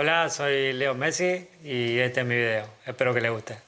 Hola, soy Leo Messi y este es mi video. Espero que les guste.